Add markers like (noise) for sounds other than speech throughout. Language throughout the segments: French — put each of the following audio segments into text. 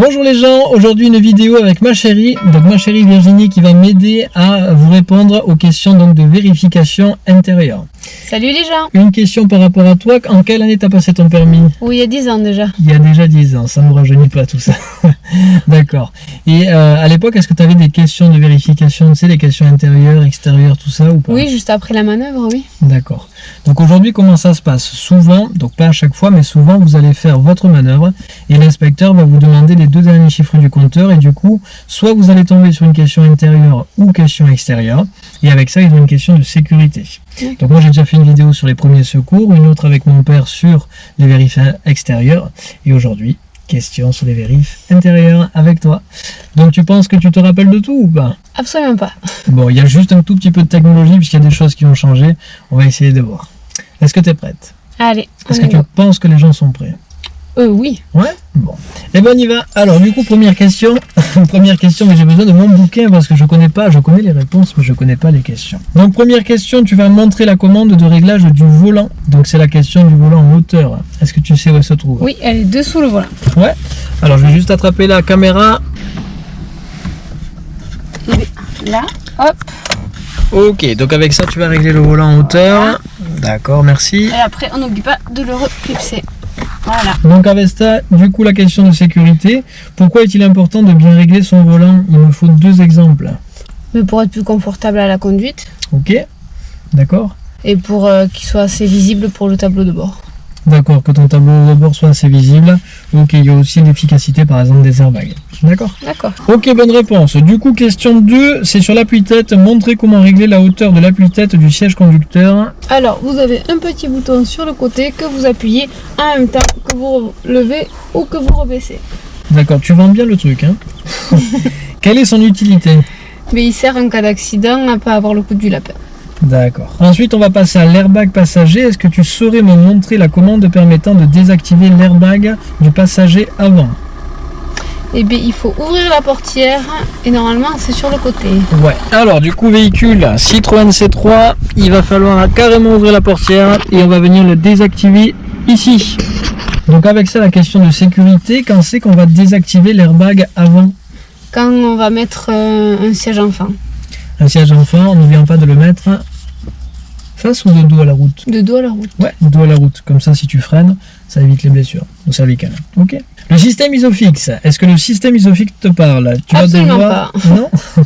Bonjour les gens, aujourd'hui une vidéo avec ma chérie, donc ma chérie Virginie qui va m'aider à vous répondre aux questions donc de vérification intérieure. Salut les gens Une question par rapport à toi, en quelle année t'as passé ton permis? Oui, il y a 10 ans déjà. Il y a déjà 10 ans, ça ne nous rajeunit pas tout ça. (laughs) D'accord. Et euh, à l'époque, est-ce que tu avais des questions de vérification, tu sais, des questions intérieures, extérieures, tout ça ou pas? Oui, juste après la manœuvre, oui. D'accord. Donc aujourd'hui, comment ça se passe? Souvent, donc pas à chaque fois, mais souvent, vous allez faire votre manœuvre et l'inspecteur va vous demander les deux derniers chiffres du compteur et du coup, soit vous allez tomber sur une question intérieure ou question extérieure et avec ça, ils ont une question de sécurité. Donc moi, j'ai déjà fait une vidéo sur les premiers secours, une autre avec mon père sur les vérifs extérieurs et aujourd'hui, question sur les vérifs intérieurs avec toi. Donc tu penses que tu te rappelles de tout ou pas? Absolument pas. Bon, il y a juste un tout petit peu de technologie puisqu'il y a des choses qui ont changé. On va essayer de voir. Est-ce que tu es prête? Allez, Est-ce que tu penses que les gens sont prêts? Euh, oui. Ouais Bon. Et ben on y va. Alors du coup, première question. (laughs) première question, mais j'ai besoin de mon bouquin parce que je connais pas, je connais les réponses, mais je connais pas les questions. Donc première question, tu vas montrer la commande de réglage du volant. Donc c'est la question du volant en hauteur. Est-ce que tu sais où elle se trouve? Oui, elle est dessous le volant. Ouais. Alors je vais juste attraper la caméra. Là, hop. Ok, donc avec ça, tu vas régler le volant en hauteur. D'accord, merci. Et après, on n'oublie pas de le reclipser. Voilà. Donc Avesta, du coup la question de sécurité, pourquoi est-il important de bien régler son volant? Il me faut deux exemples. Mais pour être plus confortable à la conduite Ok D'accord et pour euh, qu'il soit assez visible pour le tableau de bord. D'accord, que ton tableau de bord soit assez visible. Ok, il y a aussi l'efficacité par exemple des airbags. D'accord D'accord. Ok, bonne réponse. Du coup, question 2, c'est sur l'appui-tête. Montrez comment régler la hauteur de l'appui-tête du siège conducteur. Alors, vous avez un petit bouton sur le côté que vous appuyez en même temps que vous levez ou que vous rebaissez. D'accord, tu vends bien le truc, hein (laughs) Quelle est son utilité? Mais il sert en cas d'accident à pas avoir le coup du lapin. D'accord. Ensuite, on va passer à l'airbag passager. Est-ce que tu saurais me montrer la commande permettant de désactiver l'airbag du passager avant? Et bien, il faut ouvrir la portière et normalement, c'est sur le côté. Ouais. Alors, du coup, véhicule Citroën C3, il va falloir carrément ouvrir la portière et on va venir le désactiver ici. Donc, avec ça, la question de sécurité, quand c'est qu'on va désactiver l'airbag avant? Quand on va mettre euh, un siège enfant, un siège enfant, on n'oublie pas de le mettre face ou de dos à la route de dos à la route. Ouais, dos à la route. Comme ça, si tu freines, ça évite les blessures au cervical. Ok. Le système isofix. Est-ce que le système isofix te parle? Tu vas devoir... Non (laughs)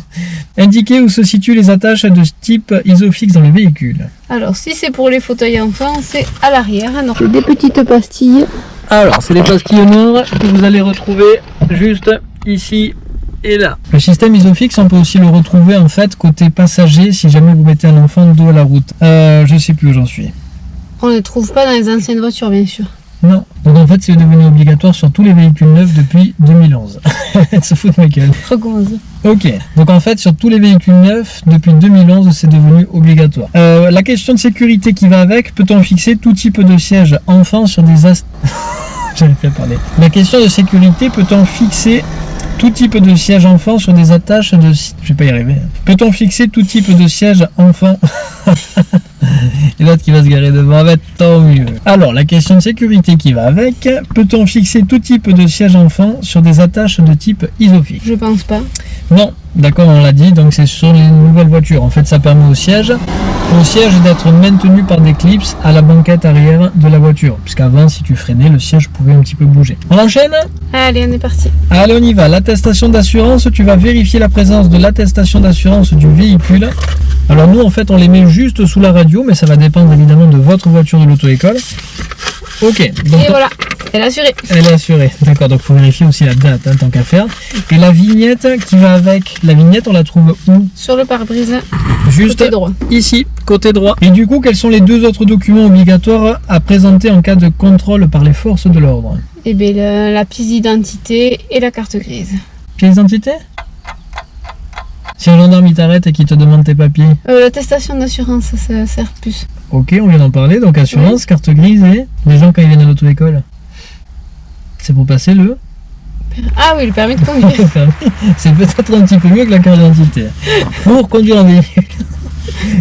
Indiquer où se situent les attaches de type isofix dans le véhicule. Alors, si c'est pour les fauteuils enfants, c'est à l'arrière. C'est des petites pastilles. Alors, c'est les pastilles noires que vous allez retrouver juste ici et là. Le système isofix, on peut aussi le retrouver en fait côté passager si jamais vous mettez un enfant dos à la route. Euh, je sais plus où j'en suis. On ne les trouve pas dans les anciennes voitures, bien sûr. Non. Donc en fait, c'est devenu obligatoire sur tous les véhicules neufs depuis 2011. Elle (laughs) se fout de ma gueule. Recommence. Ok. Donc en fait, sur tous les véhicules neufs depuis 2011, c'est devenu obligatoire. Euh, la question de sécurité qui va avec, peut-on fixer tout type de siège enfant sur des as... (laughs) Pas à parler. La question de sécurité, peut-on fixer tout type de siège enfant sur des attaches de... Je vais pas y arriver. Peut-on fixer tout type de siège enfant (laughs) Et l'autre qui va se garer devant, va être tant mieux. Alors, la question de sécurité qui va avec, peut-on fixer tout type de siège enfant sur des attaches de type isofix Je pense pas. Non, d'accord, on l'a dit, donc c'est sur les nouvelles voitures. En fait, ça permet au siège, au siège d'être maintenu par des clips à la banquette arrière de la voiture. Puisqu'avant, si tu freinais, le siège pouvait un petit peu bouger. On enchaîne? Allez, on est parti. Allez, on y va. L'attestation d'assurance, tu vas vérifier la présence de l'attestation d'assurance du véhicule. Alors nous, en fait, on les met juste sous la radio, mais ça va dépendre évidemment de votre voiture de l'auto-école. Ok, donc Et voilà, elle est assurée. elle est assurée. D'accord, donc faut vérifier aussi la date, hein, tant qu'à faire. Et la vignette qui va avec, la vignette, on la trouve où? Sur le pare-brise, Juste côté droit. ici, côté droit. Et du coup, quels sont les deux autres documents obligatoires à présenter en cas de contrôle par les forces de l'ordre? Et bien, la, la pièce d'identité et la carte grise. Pièce d'identité? Si un gendarme il t'arrête et qu'il te demande tes papiers, Euh, L'attestation d'assurance, ça, sert plus. ok, on vient d'en parler, donc assurance, carte grise et les gens quand ils viennent à l'auto-école. C'est pour passer le Ah oui, le permis de conduire. (laughs) C'est peut-être un petit peu mieux que la carte d'identité. Pour conduire un véhicule.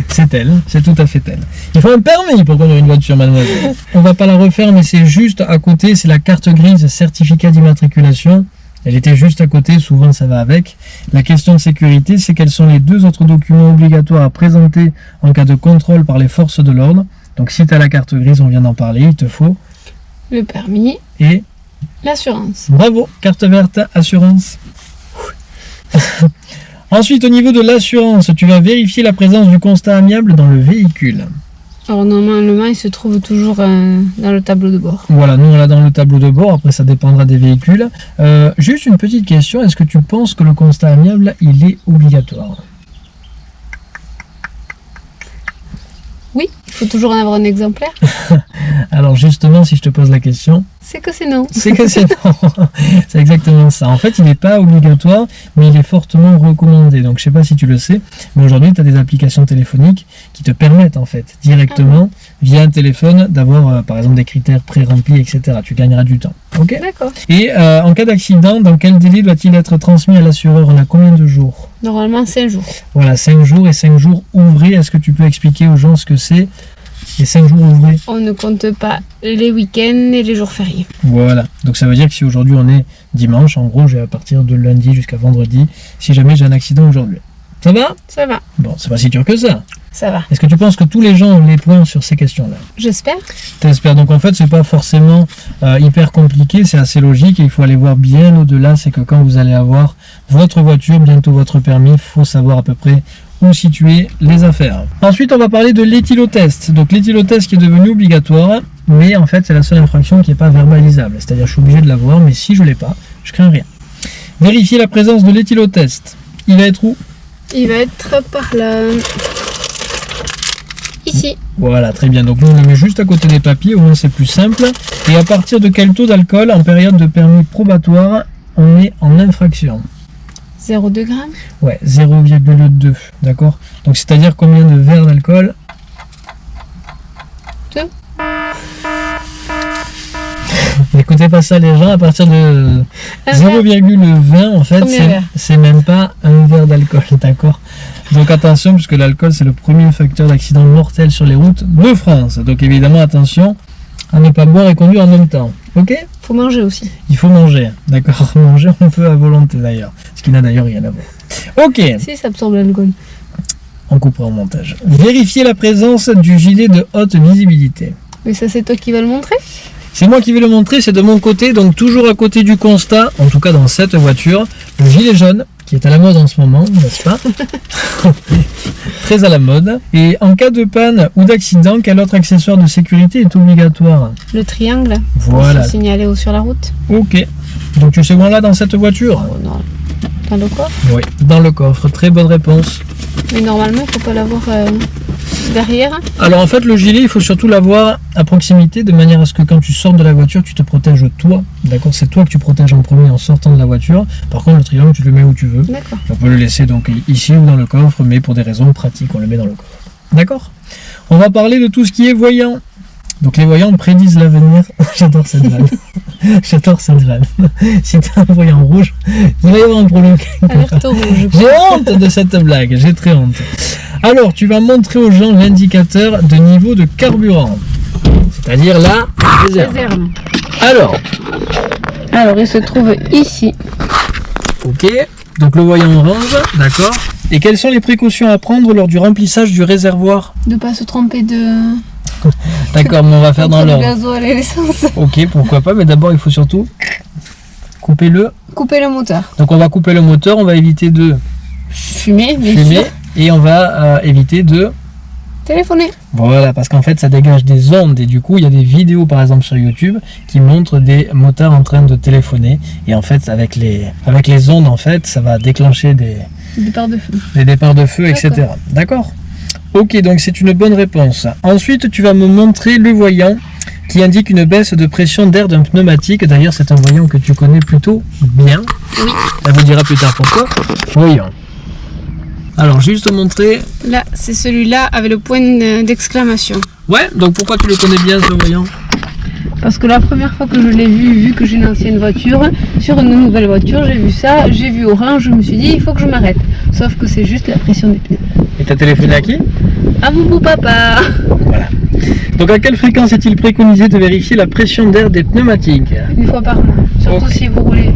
C'est elle, c'est tout à fait elle. Il faut un permis pour conduire une voiture, mademoiselle. On va pas la refaire, mais c'est juste à côté, c'est la carte grise certificat d'immatriculation. Elle était juste à côté, souvent ça va avec. La question de sécurité, c'est quels sont les deux autres documents obligatoires à présenter en cas de contrôle par les forces de l'ordre. Donc si tu as la carte grise, on vient d'en parler, il te faut. Le permis, Et l'assurance. bravo, carte verte, assurance. (laughs) Ensuite, au niveau de l'assurance, tu vas vérifier la présence du constat amiable dans le véhicule. Alors normalement, il se trouve toujours euh, dans le tableau de bord. Voilà, nous on l'a dans le tableau de bord, après ça dépendra des véhicules. Euh, juste une petite question, est-ce que tu penses que le constat amiable, il est obligatoire? Oui, il faut toujours en avoir un exemplaire. (laughs) Alors justement, si je te pose la question, C'est que c'est non. c'est que c'est non. (laughs) c'est exactement ça. En fait, il n'est pas obligatoire, mais il est fortement recommandé. Donc je sais pas si tu le sais, mais aujourd'hui, tu as des applications téléphoniques qui te permettent en fait directement via un téléphone d'avoir euh, par exemple des critères pré-remplis, etc. Tu gagneras du temps. Ok? D'accord. Et euh, en cas d'accident, dans quel délai doit-il être transmis à l'assureur? On a combien de jours? Normalement, 5 jours. Voilà, 5 jours et 5 jours ouvrés. Est-ce que tu peux expliquer aux gens ce que c'est les 5 jours ouvrés? On ne compte pas les week-ends et les jours fériés. Voilà, donc ça veut dire que si aujourd'hui on est dimanche, en gros j'ai à partir de lundi jusqu'à vendredi, si jamais j'ai un accident aujourd'hui. Ça va Ça va, Bon, c'est pas si dur que ça. ça va. Est-ce que tu penses que tous les gens ont les points sur ces questions-là? J'espère. T'espères donc en fait c'est pas forcément euh, hyper compliqué, c'est assez logique et il faut aller voir bien au-delà, c'est que quand vous allez avoir votre voiture, bientôt votre permis, il faut savoir à peu près où situer les affaires. Ensuite on va parler de l'éthylotest. Donc l'éthylotest qui est devenu obligatoire, mais en fait c'est la seule infraction qui n'est pas verbalisable. C'est-à-dire je suis obligé de l'avoir, mais si je l'ai pas, je crains rien. Vérifier la présence de l'éthylotest. Il va être où? Il va être par là. Ici. Voilà, très bien. Donc nous, on le met juste à côté des papiers, au moins c'est plus simple. Et à partir de quel taux d'alcool en période de permis probatoire on est en infraction? 0,2 grammes. Ouais, 0,2. D'accord? Donc c'est-à-dire combien de verres d'alcool? Deux. N'écoutez pas ça les gens, à partir de Un verre. 0,20 en fait, c'est- même pas un verre d'alcool, (laughs) d'accord? Donc attention, puisque l'alcool c'est le premier facteur d'accident mortel sur les routes de France. Donc évidemment attention à ne pas boire et conduire en même temps. Ok? Faut manger aussi. Il faut manger, d'accord? (laughs) Manger on peut à volonté d'ailleurs, ce qui n'a d'ailleurs rien à voir. Ok, Si, ça absorbe l'alcool. on coupera en montage. Vérifier la présence du gilet de haute visibilité. Mais ça, c'est toi qui vas le montrer? C'est moi qui vais le montrer, c'est de mon côté, donc toujours à côté du constat, en tout cas dans cette voiture, le gilet jaune, qui est à la mode en ce moment, n'est-ce pas (laughs) Très à la mode. Et en cas de panne ou d'accident, quel autre accessoire de sécurité est obligatoire? Le triangle. Voilà, signaler haut sur la route. ok. Donc tu sais où on l'a dans cette voiture? Oh non. Dans le coffre? Oui, dans le coffre, très bonne réponse. Mais normalement, il faut pas l'avoir euh, derrière. Alors en fait le gilet il faut surtout l'avoir à proximité de manière à ce que quand tu sors de la voiture tu te protèges toi, d'accord C'est toi que tu protèges en premier en sortant de la voiture. Par contre le triangle tu le mets où tu veux. D'accord. On peut le laisser donc ici ou dans le coffre mais pour des raisons pratiques on le met dans le coffre. D'accord? On va parler de tout ce qui est voyant. Donc les voyants prédisent l'avenir. (laughs) J'adore cette vanne. (laughs) J'adore cette vanne. (laughs) Si tu as un voyant rouge, il va y avoir un problème. J'ai honte de cette blague, j'ai très honte. Alors, tu vas montrer aux gens l'indicateur de niveau de carburant. C'est-à-dire la réserve. Réserve. Alors, Alors, il se trouve ici. ok, donc le voyant orange, d'accord. Et quelles sont les précautions à prendre lors du remplissage du réservoir? De pas se tromper de. D'accord, mais on va faire dans le l'ordre. gasoil et l'essence. Ok, pourquoi pas, mais d'abord il faut surtout couper le. Couper le moteur. Donc on va couper le moteur, on va éviter de Fumer, bien fumer sûr. et on va euh, éviter de Téléphoner. Voilà, parce qu'en fait, ça dégage des ondes et du coup, il y a des vidéos, par exemple, sur YouTube qui montrent des motards en train de téléphoner. Et en fait, avec les, avec les ondes, en fait, ça va déclencher des, Départ de feu. des départs de feu, etc. D'accord? Ok, donc c'est une bonne réponse. Ensuite, tu vas me montrer le voyant qui indique une baisse de pression d'air d'un pneumatique. D'ailleurs, c'est un voyant que tu connais plutôt bien. Oui. Elle vous dira plus tard pourquoi. Voyant. Alors, juste montrer. Là, c'est celui-là avec le point d'exclamation. Ouais, donc pourquoi tu le connais bien ce voyant? Parce que la première fois que je l'ai vu, vu que j'ai une ancienne voiture, sur une nouvelle voiture, j'ai vu ça, j'ai vu orange, je me suis dit, il faut que je m'arrête. Sauf que c'est juste la pression des pneus. Et t'as téléphoné à qui? À mon papa Donc à quelle fréquence est-il préconisé de vérifier la pression d'air des pneumatiques? Une fois par mois. Surtout si vous roulez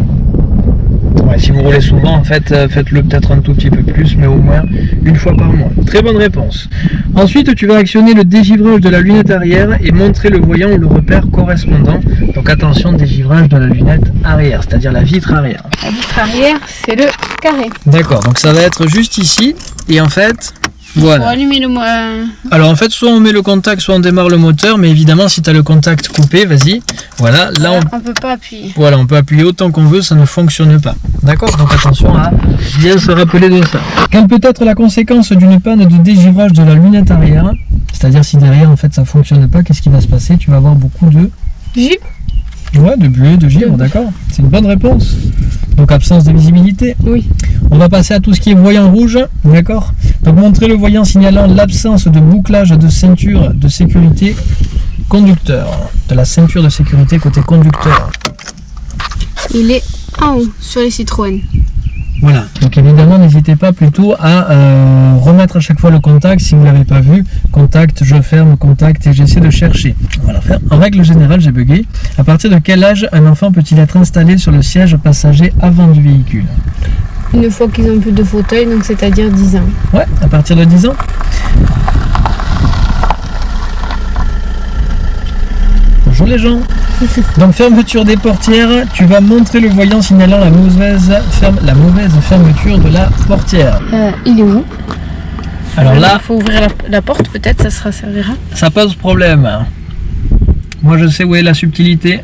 si vous roulez souvent, en fait, euh, faites-le peut-être un tout petit peu plus, mais au moins une fois par mois. Très bonne réponse. Ensuite, tu vas actionner le dégivrage de la lunette arrière et montrer le voyant ou le repère correspondant. Donc attention, dégivrage de la lunette arrière, c'est-à-dire la vitre arrière. La vitre arrière, c'est le carré. D'accord, donc ça va être juste ici, et en fait, Pour allumer le euh, Alors en fait, soit on met le contact, soit on démarre le moteur, mais évidemment, si tu as le contact coupé, vas-y. Voilà, là on on peut pas appuyer. Voilà, on peut appuyer autant qu'on veut, ça ne fonctionne pas. D'accord? Donc attention à bien se rappeler de ça. Quelle peut être la conséquence d'une panne de dégivrage de la lunette arrière? C'est-à-dire si derrière en fait ça fonctionne pas, qu'est-ce qui va se passer? Tu vas avoir beaucoup de ouais, de bleu, de givre, d'accord C'est une bonne réponse. Donc absence de visibilité. Oui. On va passer à tout ce qui est voyant rouge, d'accord Donc montrer le voyant signalant l'absence de bouclage de ceinture de sécurité conducteur. De la ceinture de sécurité côté conducteur. Il est en haut sur les Citroën. Voilà, donc évidemment n'hésitez pas plutôt à euh, remettre à chaque fois le contact si vous ne l'avez pas vu. Contact, je ferme, contact et j'essaie de chercher. On va la faire. En règle générale, j'ai bugué. À partir de quel âge un enfant peut-il être installé sur le siège passager avant du véhicule? Une fois qu'ils ont plus de fauteuil, donc c'est-à-dire 10 ans. Ouais, à partir de 10 ans? Bonjour les gens. Donc fermeture des portières, tu vas montrer le voyant signalant la mauvaise, ferme, la mauvaise fermeture de la portière. Euh, il est où? Alors là, il faut ouvrir la, la porte, peut-être, ça sera servira. ça pose problème. Moi je sais où est la subtilité.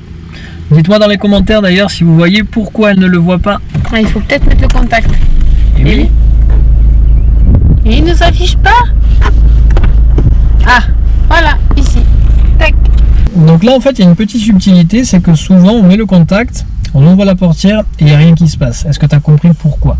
Dites-moi dans les commentaires d'ailleurs si vous voyez pourquoi elle ne le voit pas. Ah, il faut peut-être mettre le contact. Et oui. Et il ne s'affiche pas Ah, voilà, ici. Tac. Donc là en fait il y a une petite subtilité, c'est que souvent on met le contact, on ouvre la portière et il n'y a rien qui se passe. Est-ce que tu as compris pourquoi?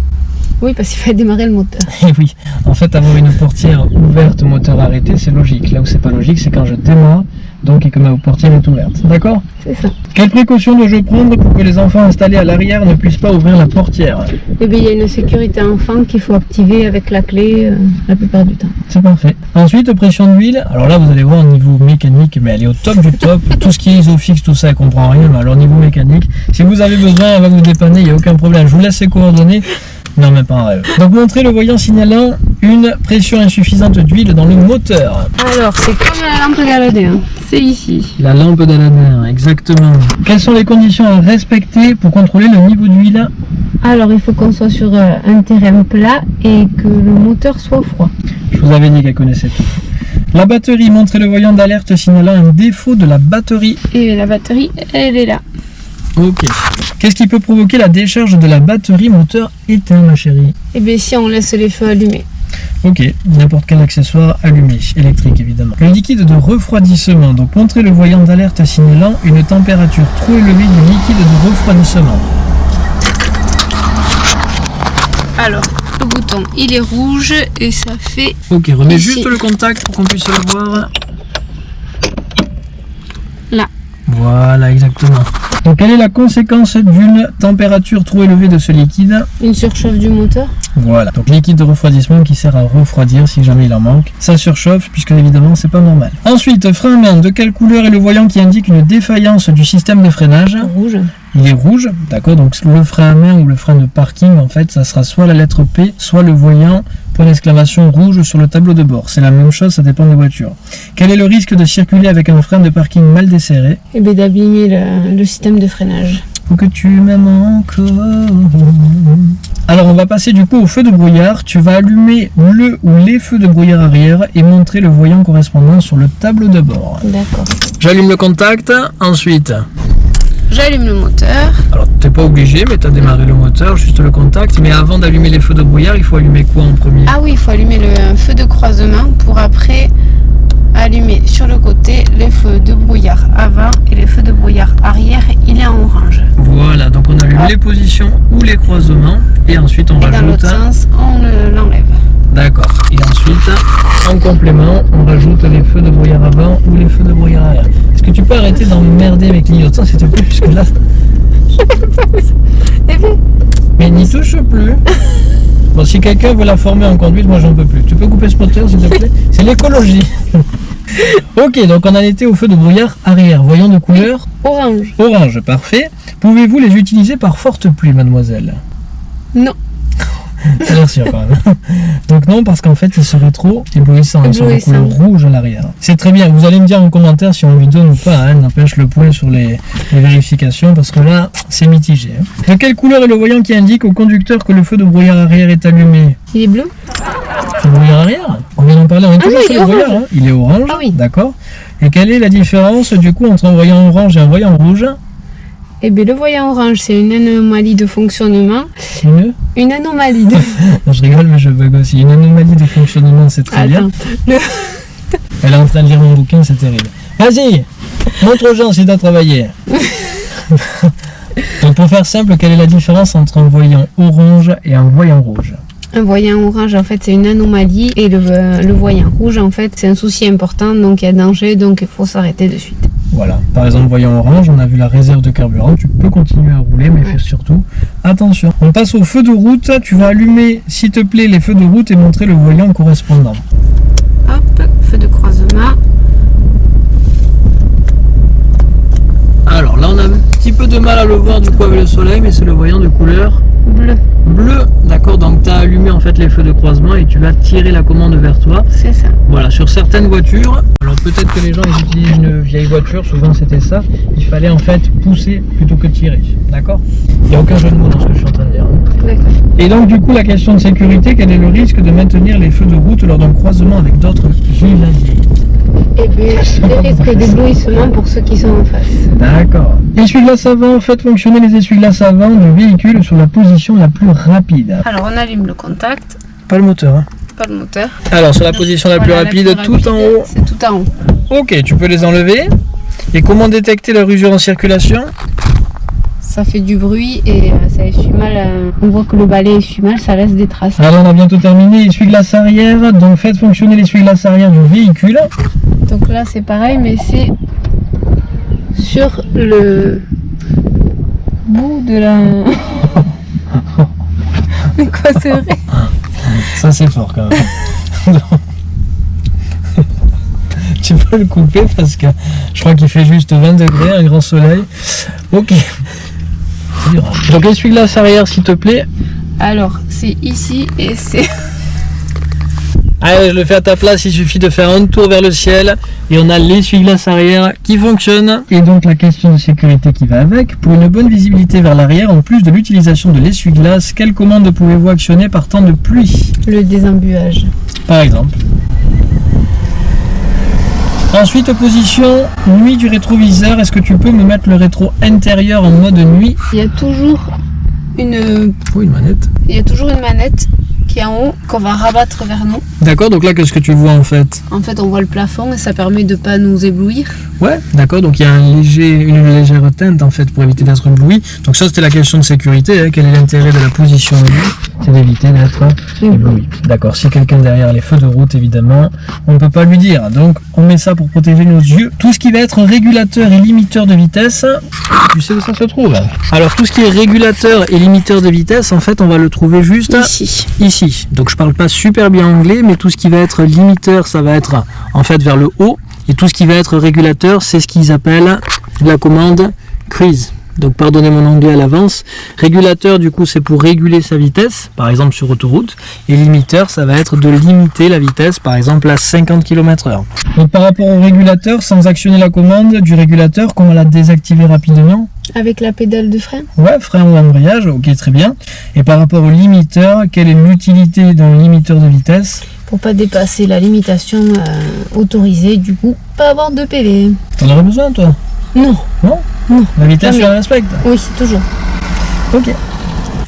Oui, parce qu'il fallait démarrer le moteur. (laughs) Et oui, en fait avoir une portière ouverte, moteur arrêté, c'est logique. Là où c'est pas logique, c'est quand je démarre, donc et que ma portière est ouverte. D'accord C'est ça. Quelles précautions dois-je prendre pour que les enfants installés à l'arrière ne puissent pas ouvrir la portière? Et bien, il y a une sécurité enfant qu'il faut activer avec la clé euh, la plupart du temps. C'est parfait. Ensuite, pression d'huile. Alors là, vous allez voir au niveau mécanique, mais elle est au top du top. (laughs) tout ce qui est isofix, tout ça, elle comprend rien. Mais alors, niveau mécanique, si vous avez besoin, elle va vous dépanner, il n'y a aucun problème. Je vous laisse ses coordonnées. Non, même pas un rêve. Donc, montrez le voyant signalant une pression insuffisante d'huile dans le moteur. Alors, c'est comme la lampe d'Aladin. C'est ici. La lampe d'Aladin, exactement. Quelles sont les conditions à respecter pour contrôler le niveau d'huile? Alors, il faut qu'on soit sur euh, un terrain plat et que le moteur soit froid. Je vous avais dit qu'elle connaissait tout. La batterie, montrez le voyant d'alerte signalant un défaut de la batterie. Et la batterie, elle est là. Ok. Qu'est-ce qui peut provoquer la décharge de la batterie moteur éteint, ma chérie? Et bien, si on laisse les feux allumés. Ok, n'importe quel accessoire allumé, électrique évidemment. Le liquide de refroidissement, donc montrez le voyant d'alerte signalant une température trop élevée du liquide de refroidissement. Alors, le bouton, il est rouge et ça fait... Ok, remets Ici. juste le contact pour qu'on puisse le voir. Là. Voilà, exactement. Donc, quelle est la conséquence d'une température trop élevée de ce liquide? Une surchauffe du moteur. Voilà, donc liquide de refroidissement qui sert à refroidir si jamais il en manque. Ça surchauffe puisque évidemment c'est pas normal. Ensuite, frein à main, de quelle couleur est le voyant qui indique une défaillance du système de freinage? Rouge. Il est rouge, d'accord, donc le frein à main ou le frein de parking en fait ça sera soit la lettre P, soit le voyant point d'exclamation rouge sur le tableau de bord. C'est la même chose, ça dépend des voitures. Quel est le risque de circuler avec un frein de parking mal desserré? Et bien, d'abîmer le, le système de freinage. Faut que tu m'aimes encore. Alors on va passer du coup au feu de brouillard. Tu vas allumer le ou les feux de brouillard arrière et montrer le voyant correspondant sur le tableau de bord. D'accord. J'allume le contact. Ensuite, J'allume le moteur. alors t'es pas obligé, mais tu as démarré le moteur, juste le contact. Mais avant d'allumer les feux de brouillard, il faut allumer quoi en premier? Ah oui, il faut allumer le feu de croisement pour après allumer sur le côté les feux de brouillard avant et les feux de brouillard arrière. Il est en orange. Voilà, donc on allume les positions ou les croisements et ensuite on Et dans rajoute. l'autre sens, on le- l'enlève. D'accord. Et ensuite, en complément, on rajoute les feux de brouillard avant ou les feux de brouillard arrière. Est-ce que tu peux arrêter d'emmerder mes clignotants s'il te plaît Puisque là. (laughs) Mais n'y touche plus. Bon, si quelqu'un veut la former en conduite, moi j'en peux plus. Tu peux couper ce moteur s'il te plaît? C'est l'écologie. (laughs) ok, donc on en était au feu de brouillard arrière. Voyons de couleur Orange. orange, parfait. Pouvez-vous les utiliser par forte pluie, mademoiselle? Non. (laughs) T'as l'air sûr quand même. Donc non, parce qu'en fait, il serait trop éblouissant. Il serait de Éblouissant. couleur rouge à l'arrière. C'est très bien. Vous allez me dire en commentaire si on lui donne ou pas. Hein, N'empêche le point sur les, les vérifications, parce que là, c'est mitigé. hein. De quelle couleur est le voyant qui indique au conducteur que le feu de brouillard arrière est allumé? Il est bleu Feu de brouillard arrière? On vient d'en parler. On est toujours non, sur il le orange. hein. Il est orange. Ah oui. D'accord. Et quelle est la différence du coup entre un voyant orange et un voyant rouge? Eh bien, le voyant orange, c'est une anomalie de fonctionnement. Une Une anomalie de... Non, (laughs) je rigole, mais je bug aussi. Une anomalie de fonctionnement, c'est très bien. (laughs) Elle est en train de lire mon bouquin, c'est terrible. Vas-y, montre aux gens si t'as travaillé. (laughs) Donc pour faire simple, quelle est la différence entre un voyant orange et un voyant rouge? Un voyant orange, en fait, c'est une anomalie. Et le, le voyant rouge, en fait, c'est un souci important. Donc, il y a danger. Donc, il faut s'arrêter de suite. Voilà, par exemple, voyant orange, on a vu la réserve de carburant, tu peux continuer à rouler, mais fais surtout attention. On passe au feu de route, tu vas allumer, s'il te plaît, les feux de route et montrer le voyant correspondant. Hop, feu de croisement. Alors là, on a un petit peu de mal à le voir du coup avec le soleil, mais c'est le voyant de couleur Bleu, bleu. D'accord, donc tu as allumé en fait les feux de croisement et tu vas tirer la commande vers toi. c'est ça. Voilà, sur certaines voitures, alors peut-être que les gens ils utilisent une vieille voiture, souvent c'était ça, il fallait en fait pousser plutôt que tirer. D'accord? Il n'y a aucun jeu de mots dans ce que je suis en train de dire. hein. Et donc du coup la question de sécurité, quel est le risque de maintenir les feux de route lors d'un croisement avec d'autres giladiers Eh bien, des risques d'éblouissement pour ceux qui sont en face. D'accord. Essuie-glace avant, faites fonctionner les essuie-glaces avant du véhicule sur la position la plus rapide. Alors, on allume le contact, Pas le moteur. Hein. pas le moteur. Alors sur la position la plus rapide, plus tout en rapide, haut. C'est tout en haut. Ok, tu peux les enlever. Et comment détecter la rusure en circulation? Ça fait du bruit et euh, ça essuie mal. euh, on voit que le balai essuie mal, ça laisse des traces. Alors on a bientôt terminé, essuie-glace arrière, donc faites fonctionner l'essuie-glace arrière du véhicule. Donc là, c'est pareil, mais c'est sur le bout de la. mais quoi, c'est vrai Ça c'est fort quand même. (laughs) tu peux le couper parce que je crois qu'il fait juste 20 degrés, un grand soleil. Ok. Donc essuie-glace arrière s'il te plaît. Alors, c'est ici et c'est. (laughs) Allez, je le fais à ta place, il suffit de faire un tour vers le ciel et on a l'essuie-glace arrière qui fonctionne. Et donc la question de sécurité qui va avec. Pour une bonne visibilité vers l'arrière, en plus de l'utilisation de l'essuie-glace, quelle commande pouvez-vous actionner par temps de pluie? Le désembuage. Par exemple. Ensuite, position nuit du rétroviseur. Est-ce que tu peux me mettre le rétro intérieur en mode nuit? Il y a toujours une, Oui, une manette? il y a toujours une manette qui est en haut qu'on va rabattre vers nous. D'accord, donc là, qu'est-ce que tu vois en fait? En fait, on voit le plafond et ça permet de pas nous éblouir. Ouais, d'accord, donc il y a un léger, une légère teinte en fait pour éviter d'être ébloui. Donc ça c'était la question de sécurité, hein. quel est l'intérêt de la position C'est d'éviter d'être ébloui. D'accord, si quelqu'un derrière les feux de route évidemment, on ne peut pas lui dire. Donc on met ça pour protéger nos yeux. Tout ce qui va être régulateur et limiteur de vitesse, tu sais où ça se trouve? Alors tout ce qui est régulateur et limiteur de vitesse, en fait on va le trouver juste Ici. ici. Donc je parle pas super bien anglais, mais tout ce qui va être limiteur, ça va être en fait vers le haut. Et tout ce qui va être régulateur, c'est ce qu'ils appellent la commande cruise. Donc pardonnez mon anglais à l'avance. Régulateur, du coup, c'est pour réguler sa vitesse, par exemple sur autoroute. Et limiteur, ça va être de limiter la vitesse, par exemple à 50 km/h. Donc par rapport au régulateur, sans actionner la commande du régulateur, comment la désactiver rapidement Avec la pédale de frein. Ouais, frein ou embrayage, ok, très bien. Et par rapport au limiteur, quelle est l'utilité d'un limiteur de vitesse Pour pas dépasser la limitation euh, autorisée, du coup, pas avoir de PV. T'en aurais besoin, toi Non. Non Non. La vitesse, tu la respectes Oui, toujours. Ok.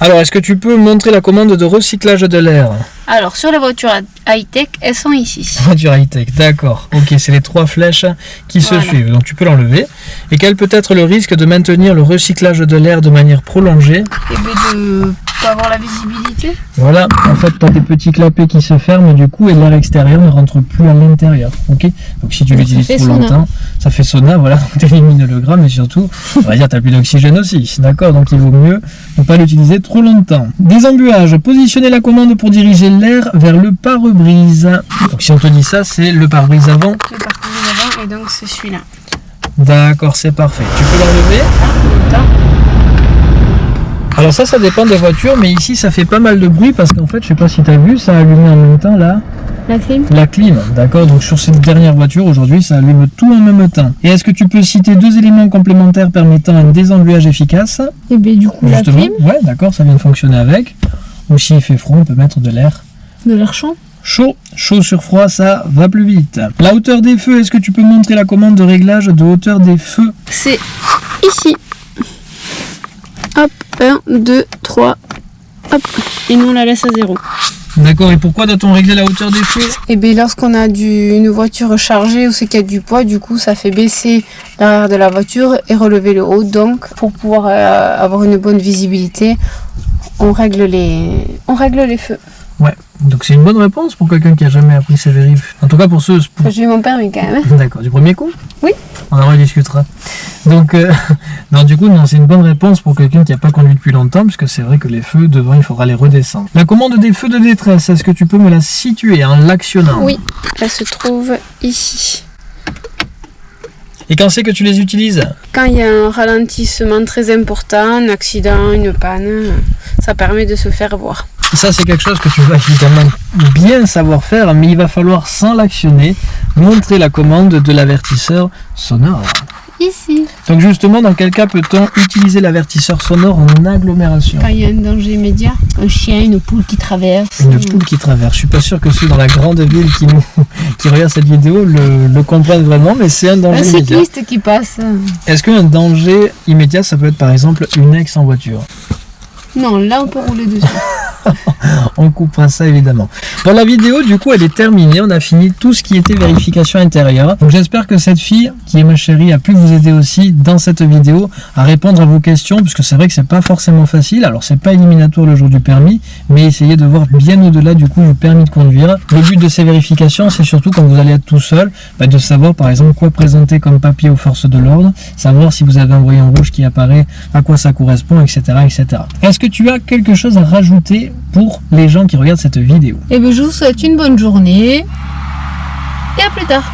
Alors, est-ce que tu peux montrer la commande de recyclage de l'air? Alors, sur les voitures high-tech, elles sont ici. (laughs) Voiture high-tech, d'accord. Ok, c'est les trois flèches qui se suivent. Donc, tu peux l'enlever. Et quel peut être le risque de maintenir le recyclage de l'air de manière prolongée? Et bien de avoir la visibilité. Voilà, en fait, tu as des petits clapets qui se ferment du coup et l'air extérieur ne rentre plus à l'intérieur. Ok? Donc si tu l'utilises trop sauna. longtemps, ça fait sauna, (laughs) voilà, tu élimines le gramme et surtout, on va dire, tu plus d'oxygène aussi. D'accord? Donc il vaut mieux ne pas l'utiliser trop longtemps. Désembuage, positionnez la commande pour diriger l'air vers le pare-brise. Donc si on te dit ça, c'est le pare-brise avant. Le avant, et donc c'est celui-là. D'accord, c'est parfait. Tu peux l'enlever? Attends. Alors ça, ça dépend des voitures, mais ici ça fait pas mal de bruit parce qu'en fait, je sais pas si tu as vu, ça a allumé en même temps là, La clim la clim, d'accord Donc sur cette dernière voiture, aujourd'hui, ça allume tout en même temps. Et est-ce que tu peux citer deux éléments complémentaires permettant un désengluage efficace? Et bien du coup, la Justement, clim, ouais, d'accord, ça vient de fonctionner avec. Ou s'il fait froid, on peut mettre de l'air de l'air chaud. chaud. Chaud sur froid, ça va plus vite. La hauteur des feux, est-ce que tu peux montrer la commande de réglage de hauteur des feux? C'est ici. Hop, 1, 2, 3. Hop. Et nous on la laisse à zéro. D'accord, et pourquoi doit-on régler la hauteur des feux? Et bien lorsqu'on a du, une voiture chargée ou c'est qu'il y a du poids, du coup ça fait baisser l'arrière de la voiture et relever le haut. Donc pour pouvoir euh, avoir une bonne visibilité, on règle les, on règle les feux. Ouais, donc c'est une bonne réponse pour quelqu'un qui a jamais appris ses vérifs. En tout cas pour ceux... pour- J'ai eu mon permis quand même. D'accord, du premier coup? Oui. On en rediscutera. Donc, euh, (laughs) non, du coup, non, c'est une bonne réponse pour quelqu'un qui n'a pas conduit depuis longtemps, puisque c'est vrai que les feux, devant, il faudra les redescendre. La commande des feux de détresse, est-ce que tu peux me la situer en l'actionnant? Oui, elle se trouve ici. Et quand c'est que tu les utilises? Quand il y a un ralentissement très important, un accident, une panne, ça permet de se faire voir. Ça, c'est quelque chose que tu vas évidemment bien savoir faire, mais il va falloir, sans l'actionner, montrer la commande de l'avertisseur sonore. Ici. Donc justement, dans quel cas peut-on utiliser l'avertisseur sonore en agglomération? Quand il y a un danger immédiat, un chien, une poule qui traverse. Une poule qui traverse. Je suis pas sûr que ceux dans la grande ville qui, nous, (laughs) qui regardent cette vidéo le, le comprennent vraiment, mais c'est un Un danger immédiat. cycliste qui passe. Est-ce qu'un danger immédiat, ça peut être par exemple une ex en voiture? Non, là on peut rouler dessus. (laughs) On coupera ça évidemment. Bon, la vidéo, du coup, elle est terminée. On a fini tout ce qui était vérification intérieure. Donc, j'espère que cette fille, qui est ma chérie, a pu vous aider aussi dans cette vidéo à répondre à vos questions, puisque c'est vrai que c'est pas forcément facile. Alors, c'est pas éliminatoire le jour du permis, mais essayez de voir bien au-delà du coup du permis de conduire. Le but de ces vérifications, c'est surtout quand vous allez être tout seul, bah, de savoir par exemple quoi présenter comme papier aux forces de l'ordre, savoir si vous avez un voyant rouge qui apparaît, à quoi ça correspond, etc. etc. Est-ce que tu as quelque chose à rajouter pour les gens qui regardent cette vidéo? Et bien je vous souhaite une bonne journée. Et à plus tard.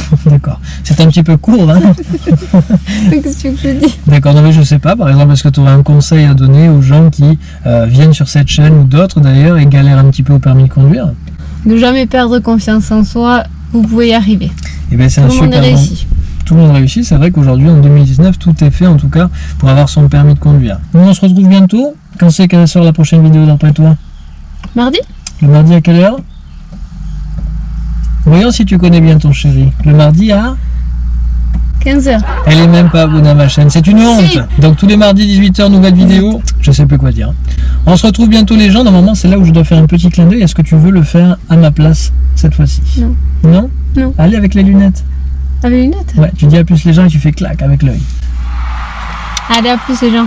(laughs) D'accord. C'est un petit peu court, hein? (laughs) Qu'est-ce que dis D'accord, non mais je sais pas, par exemple, est-ce que tu aurais un conseil à donner aux gens qui euh, viennent sur cette chaîne ou d'autres d'ailleurs et galèrent un petit peu au permis de conduire? Ne jamais perdre confiance en soi, vous pouvez y arriver. Eh bien c'est un super bon-. Tout le monde réussit, c'est vrai qu'aujourd'hui en 2019 tout est fait en tout cas pour avoir son permis de conduire. Nous on se retrouve bientôt. Quand c'est qu'elle sort la prochaine vidéo d'après toi Mardi Le mardi à quelle heure Voyons si tu connais bien ton chéri. Le mardi à 15h. Elle est même pas abonnée à ma chaîne, c'est une honte. Si. Donc tous les mardis 18h nouvelle vidéo, je sais plus quoi dire. On se retrouve bientôt les gens, normalement c'est là où je dois faire un petit clin d'œil. Est-ce que tu veux le faire à ma place cette fois-ci? Non. Non? Non. Allez avec les lunettes. Avec les lunettes Ouais, tu dis à plus les gens et tu fais clac avec l'œil. Allez, à plus les gens.